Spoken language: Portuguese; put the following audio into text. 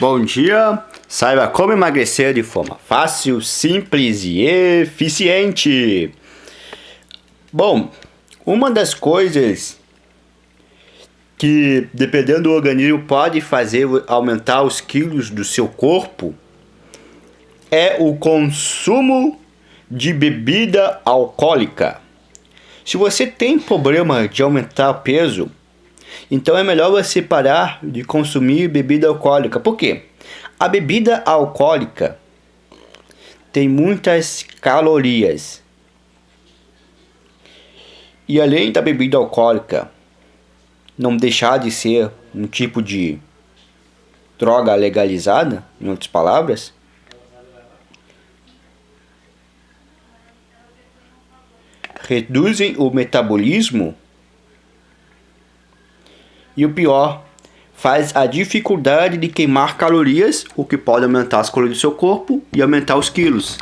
Bom dia! Saiba como emagrecer de forma fácil, simples e eficiente. Bom, uma das coisas que, dependendo do organismo, pode fazer aumentar os quilos do seu corpo é o consumo de bebida alcoólica. Se você tem problema de aumentar peso, então é melhor você parar de consumir bebida alcoólica. Por quê? A bebida alcoólica tem muitas calorias. E além da bebida alcoólica não deixar de ser um tipo de droga legalizada, em outras palavras, reduzem o metabolismo e o pior, faz a dificuldade de queimar calorias, o que pode aumentar as calorias do seu corpo e aumentar os quilos.